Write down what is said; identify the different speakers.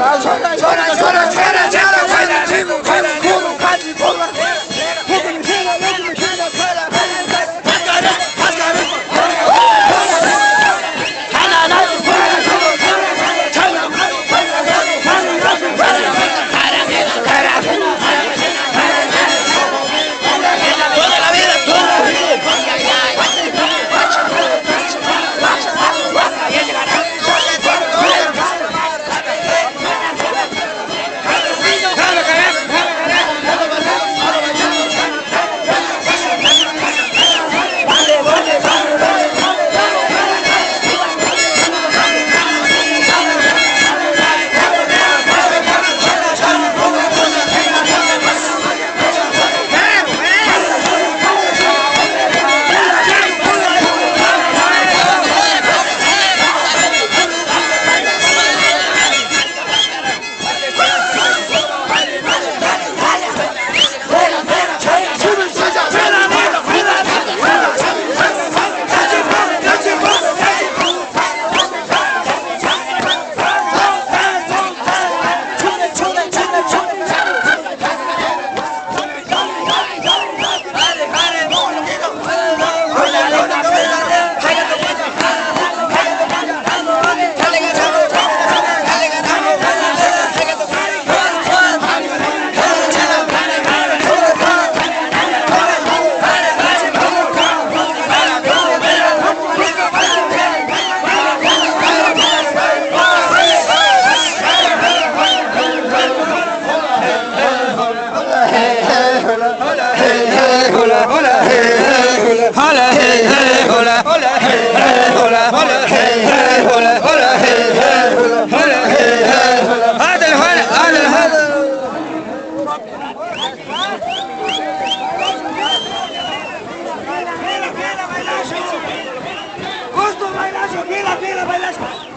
Speaker 1: 전화 전화 전화 전화 전화 هلا هي هلا هلا هلا هلا هلا هلا هلا هذا الهلا هذا الهلا Mira, mira, bailas.